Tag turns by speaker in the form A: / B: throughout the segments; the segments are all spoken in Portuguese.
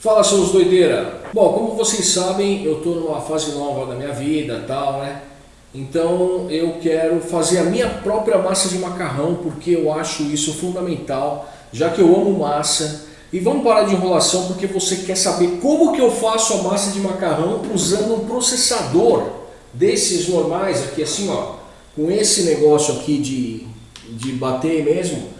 A: Fala seus doideira! Bom, como vocês sabem, eu estou numa fase nova da minha vida tal, né? Então eu quero fazer a minha própria massa de macarrão porque eu acho isso fundamental, já que eu amo massa. E vamos parar de enrolação porque você quer saber como que eu faço a massa de macarrão usando um processador desses normais aqui assim ó, com esse negócio aqui de, de bater mesmo.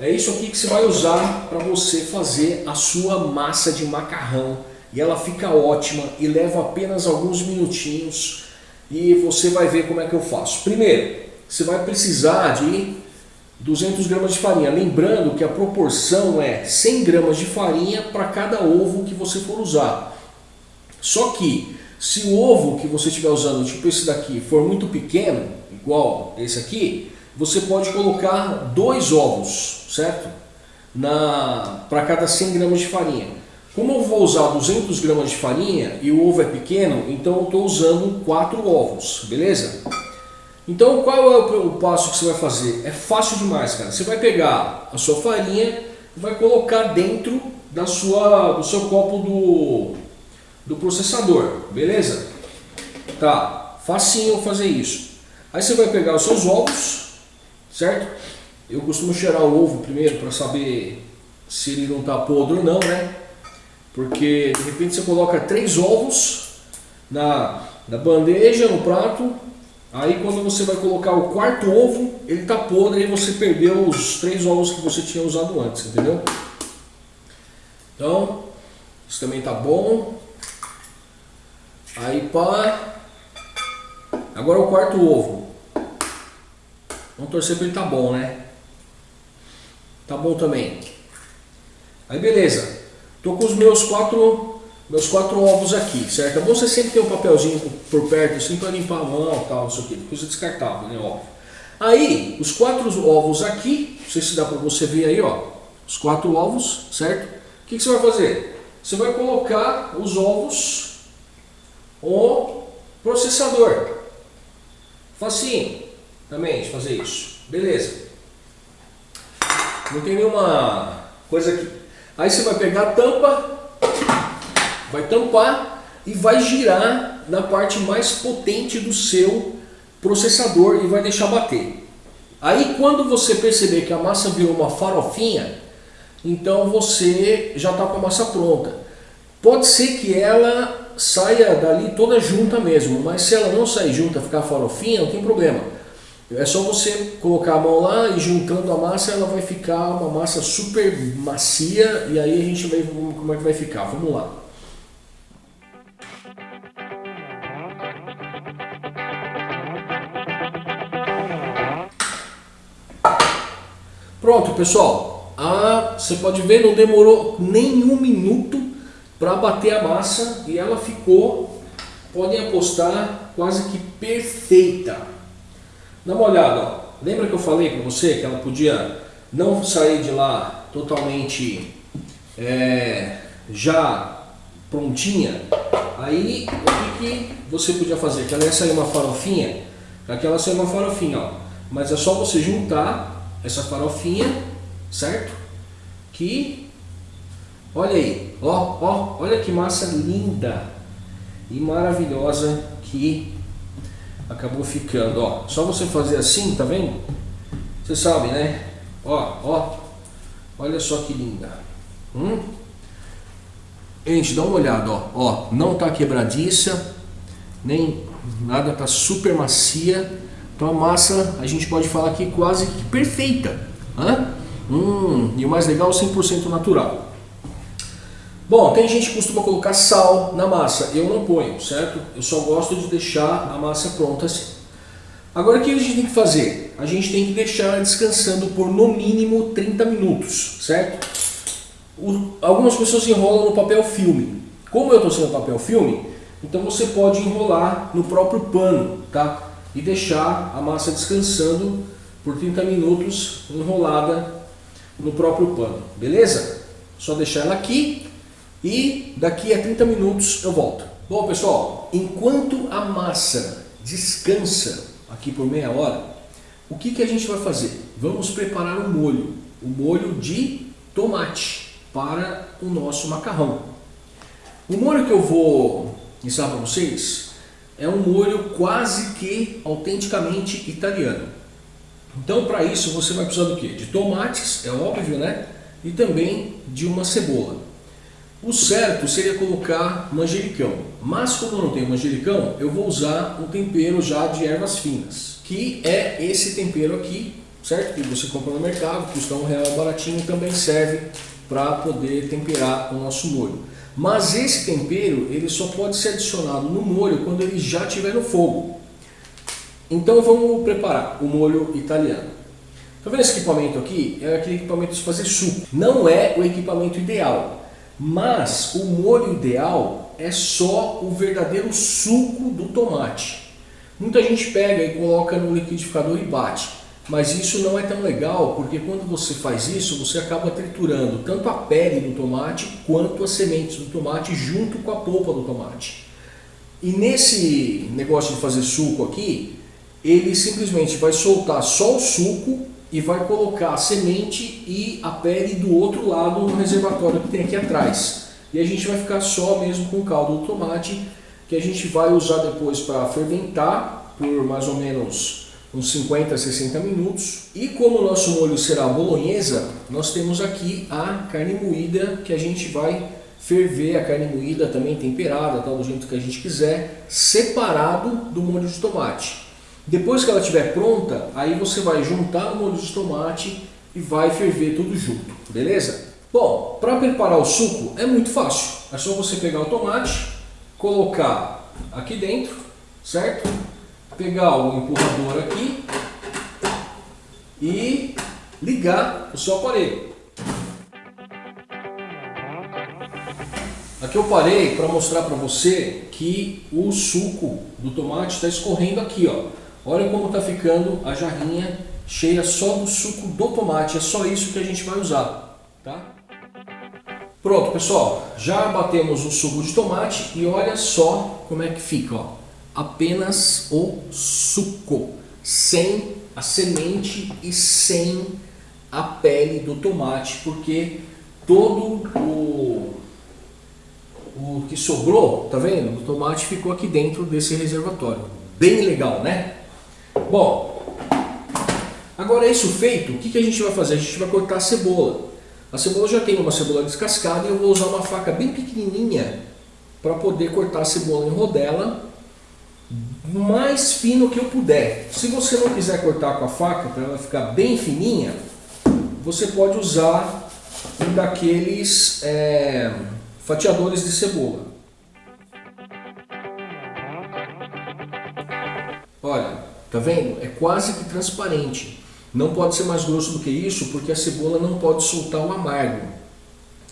A: É isso aqui que você vai usar para você fazer a sua massa de macarrão. E ela fica ótima e leva apenas alguns minutinhos e você vai ver como é que eu faço. Primeiro, você vai precisar de 200 gramas de farinha. Lembrando que a proporção é 100 gramas de farinha para cada ovo que você for usar. Só que se o ovo que você estiver usando, tipo esse daqui, for muito pequeno, igual esse aqui, você pode colocar dois ovos, certo? Para cada 100 gramas de farinha. Como eu vou usar 200 gramas de farinha e o ovo é pequeno, então eu estou usando 4 ovos, beleza? Então qual é o passo que você vai fazer? É fácil demais, cara. Você vai pegar a sua farinha e vai colocar dentro da sua, do seu copo do, do processador, beleza? Tá, facinho fazer isso. Aí você vai pegar os seus ovos, certo? Eu costumo cheirar o ovo primeiro para saber se ele não está podre ou não, né? Porque de repente você coloca três ovos na, na bandeja, no prato, aí quando você vai colocar o quarto ovo, ele está podre e você perdeu os três ovos que você tinha usado antes, entendeu? Então, isso também está bom. Aí pá. Agora o quarto ovo. Vamos torcer para ele tá bom, né? Tá bom também. Aí beleza. Tô com os meus quatro, meus quatro ovos aqui, certo? É bom você sempre ter um papelzinho por perto assim para limpar a mão tal, isso aqui, coisa descartável, né? Óbvio. Aí, os quatro ovos aqui, não sei se dá para você ver aí, ó, os quatro ovos, certo? O que, que você vai fazer? Você vai colocar os ovos no processador. Facinho também de fazer isso. Beleza. Não tem nenhuma coisa que Aí você vai pegar a tampa, vai tampar e vai girar na parte mais potente do seu processador e vai deixar bater. Aí quando você perceber que a massa virou uma farofinha, então você já está com a massa pronta. Pode ser que ela saia dali toda junta mesmo, mas se ela não sair junta, ficar farofinha, não tem problema. É só você colocar a mão lá e juntando a massa, ela vai ficar uma massa super macia e aí a gente ver como é que vai ficar. Vamos lá. Pronto, pessoal. Ah, você pode ver, não demorou nem um minuto para bater a massa e ela ficou, podem apostar, quase que perfeita. Dá uma olhada, ó. lembra que eu falei para você que ela podia não sair de lá totalmente é, já prontinha? Aí o que, que você podia fazer? Que ela ia sair uma farofinha, aqui ela saiu uma farofinha, ó. mas é só você juntar essa farofinha, certo? Que, olha aí, ó, ó, olha que massa linda e maravilhosa que acabou ficando, ó. Só você fazer assim, tá vendo? Você sabe, né? Ó, ó. Olha só que linda. Hum? Gente, dá uma olhada, ó. Ó, não tá quebradiça, nem nada, tá super macia. Então a massa, a gente pode falar que quase que perfeita. Hã? Hum, e o mais legal, 100% natural. Bom, tem gente que costuma colocar sal na massa, eu não ponho, certo? Eu só gosto de deixar a massa pronta assim. Agora o que a gente tem que fazer? A gente tem que deixar descansando por no mínimo 30 minutos, certo? O, algumas pessoas enrolam no papel filme. Como eu estou sendo papel filme, então você pode enrolar no próprio pano, tá? E deixar a massa descansando por 30 minutos enrolada no próprio pano, beleza? Só deixar ela aqui e daqui a 30 minutos eu volto. Bom pessoal, enquanto a massa descansa aqui por meia hora, o que, que a gente vai fazer? Vamos preparar um molho, o um molho de tomate para o nosso macarrão. O molho que eu vou ensinar para vocês é um molho quase que autenticamente italiano. Então para isso você vai precisar do que? De tomates, é óbvio, né? E também de uma cebola. O certo seria colocar manjericão, mas como eu não tenho manjericão, eu vou usar um tempero já de ervas finas, que é esse tempero aqui, certo? Que você compra no mercado, custa um real baratinho, também serve para poder temperar o nosso molho. Mas esse tempero ele só pode ser adicionado no molho quando ele já estiver no fogo. Então vamos preparar o molho italiano. Tá vendo esse equipamento aqui? É aquele equipamento de fazer suco. Não é o equipamento ideal, mas o molho ideal é só o verdadeiro suco do tomate. Muita gente pega e coloca no liquidificador e bate. Mas isso não é tão legal, porque quando você faz isso, você acaba triturando tanto a pele do tomate quanto as sementes do tomate junto com a polpa do tomate. E nesse negócio de fazer suco aqui, ele simplesmente vai soltar só o suco e vai colocar a semente e a pele do outro lado no reservatório que tem aqui atrás. E a gente vai ficar só mesmo com o caldo do tomate, que a gente vai usar depois para fermentar por mais ou menos uns 50 a 60 minutos. E como o nosso molho será bolonhesa, nós temos aqui a carne moída que a gente vai ferver a carne moída também temperada, tal, do jeito que a gente quiser, separado do molho de tomate. Depois que ela estiver pronta, aí você vai juntar o molho de tomate e vai ferver tudo junto, beleza? Bom, para preparar o suco é muito fácil. É só você pegar o tomate, colocar aqui dentro, certo? pegar o empurrador aqui e ligar o seu aparelho. Aqui eu parei para mostrar para você que o suco do tomate está escorrendo aqui. Ó. Olha como está ficando a jarrinha cheia só do suco do tomate. É só isso que a gente vai usar. Tá? Pronto, pessoal. Já batemos o suco de tomate e olha só como é que fica. Ó apenas o suco, sem a semente e sem a pele do tomate, porque todo o, o que sobrou, tá vendo? O tomate ficou aqui dentro desse reservatório. Bem legal, né? Bom, agora isso feito, o que, que a gente vai fazer? A gente vai cortar a cebola. A cebola já tem uma cebola descascada e eu vou usar uma faca bem pequenininha para poder cortar a cebola em rodela mais fino que eu puder. Se você não quiser cortar com a faca para ela ficar bem fininha, você pode usar um daqueles é, fatiadores de cebola. Tá vendo? É quase que transparente. Não pode ser mais grosso do que isso, porque a cebola não pode soltar o amargo.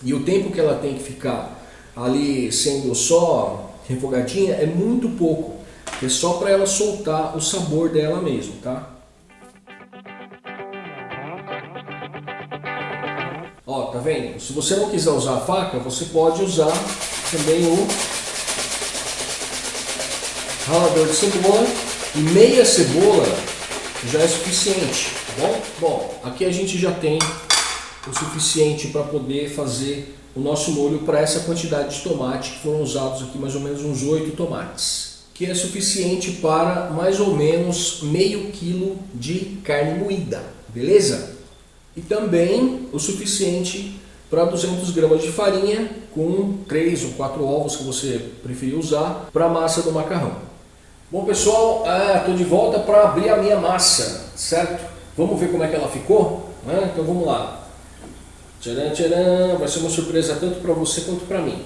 A: E o tempo que ela tem que ficar ali sendo só refogadinha é muito pouco. É só para ela soltar o sabor dela mesmo, tá? Ó, tá vendo? Se você não quiser usar a faca, você pode usar também o ralador de cebola e meia cebola já é suficiente, tá bom? Bom, aqui a gente já tem o suficiente para poder fazer o nosso molho para essa quantidade de tomate que foram usados aqui mais ou menos uns 8 tomates que é suficiente para mais ou menos meio quilo de carne moída, beleza? E também o suficiente para 200 gramas de farinha com 3 ou 4 ovos que você preferir usar para a massa do macarrão. Bom pessoal, estou ah, de volta para abrir a minha massa, certo? Vamos ver como é que ela ficou? Ah, então vamos lá. Tcharam, tcharam. Vai ser uma surpresa tanto para você quanto para mim.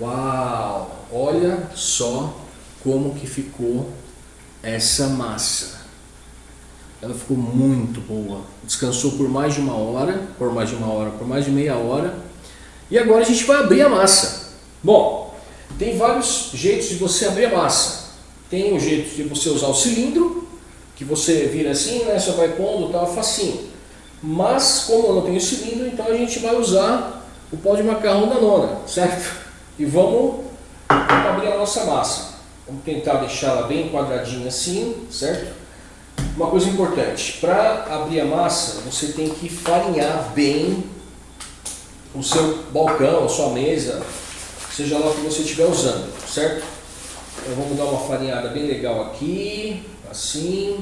A: Uau! Olha só como que ficou essa massa. Ela ficou muito boa. Descansou por mais de uma hora, por mais de uma hora, por mais de meia hora. E agora a gente vai abrir a massa. Bom, tem vários jeitos de você abrir a massa. Tem o jeito de você usar o cilindro, que você vira assim, né? Só vai pondo, tá facinho. Mas como eu não tenho cilindro, então a gente vai usar o pó de macarrão da nona, certo? E vamos abrir a nossa massa. Vamos tentar deixá-la bem quadradinha assim, certo? Uma coisa importante, para abrir a massa, você tem que farinhar bem o seu balcão, a sua mesa, seja lá o que você estiver usando, certo? Então vamos dar uma farinhada bem legal aqui, assim,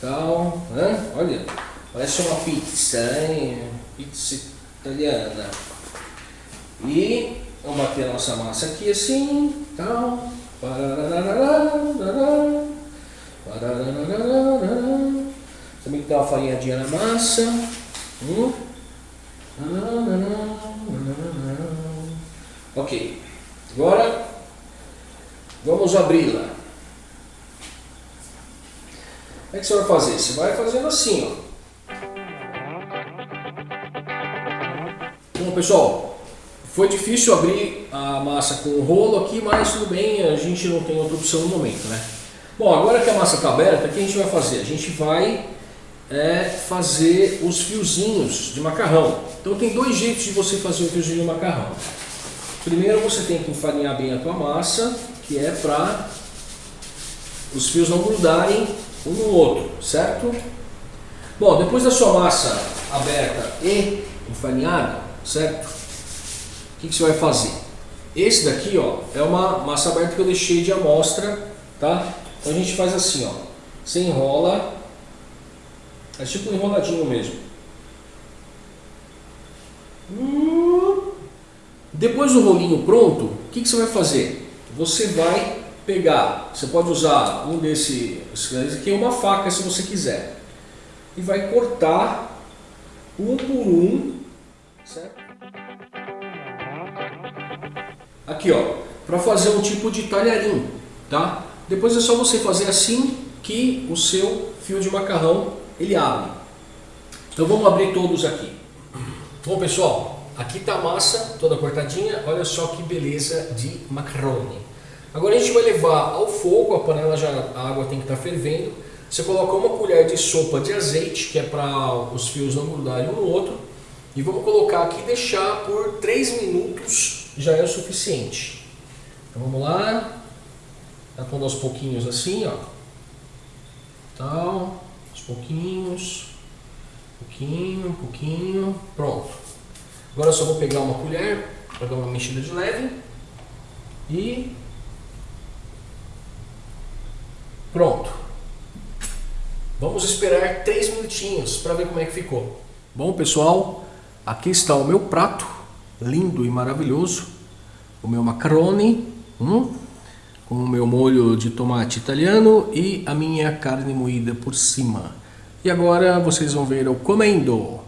A: tal, né? olha, parece uma pizza, hein? pizza italiana. E vamos bater a nossa massa aqui assim, tal, também dá uma farinhadinha na massa. Hum. Ok. Agora vamos abri-la. Como é que você vai fazer? Você vai fazendo assim, ó. Bom pessoal, foi difícil abrir a massa com o rolo aqui, mas tudo bem, a gente não tem outra opção no momento, né? Bom, agora que a massa está aberta, o que a gente vai fazer? A gente vai é, fazer os fiozinhos de macarrão. Então tem dois jeitos de você fazer o fiozinho de macarrão. Primeiro você tem que enfarinhar bem a tua massa, que é para os fios não grudarem um no outro, certo? Bom, depois da sua massa aberta e enfarinhada, certo? O que, que você vai fazer? Esse daqui ó, é uma massa aberta que eu deixei de amostra, tá? Então a gente faz assim, ó. Você enrola, é tipo um enroladinho mesmo. Depois do rolinho pronto, o que, que você vai fazer? Você vai pegar, você pode usar um desse, esse aqui é uma faca se você quiser, e vai cortar um por um, certo? Aqui ó, para fazer um tipo de talharim, tá? Depois é só você fazer assim que o seu fio de macarrão ele abre. Então vamos abrir todos aqui. Bom pessoal, Aqui está a massa toda cortadinha, olha só que beleza de macarrone. Agora a gente vai levar ao fogo, a panela já, a água tem que estar tá fervendo. Você coloca uma colher de sopa de azeite, que é para os fios não grudarem um no outro. E vamos colocar aqui e deixar por 3 minutos, já é o suficiente. Então vamos lá, tá pondo aos pouquinhos assim, ó. Tal, aos pouquinhos, pouquinho, pouquinho, pronto. Agora eu só vou pegar uma colher para dar uma mexida de leve e pronto. Vamos esperar 3 minutinhos para ver como é que ficou. Bom pessoal, aqui está o meu prato, lindo e maravilhoso. O meu macarone, hum, com o meu molho de tomate italiano e a minha carne moída por cima. E agora vocês vão ver eu comendo.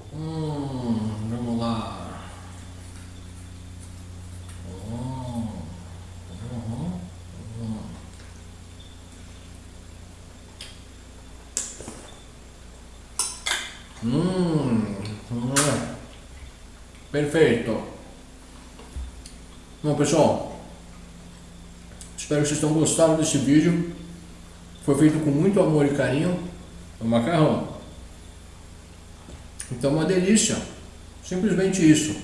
A: Hum, hum, perfeito. Bom pessoal, espero que vocês tenham gostado desse vídeo. Foi feito com muito amor e carinho. O macarrão. Então uma delícia. Simplesmente isso.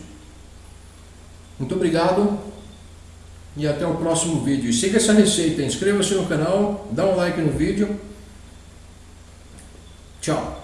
A: Muito obrigado e até o próximo vídeo. E siga essa receita, inscreva-se no canal, dá um like no vídeo. Tchau.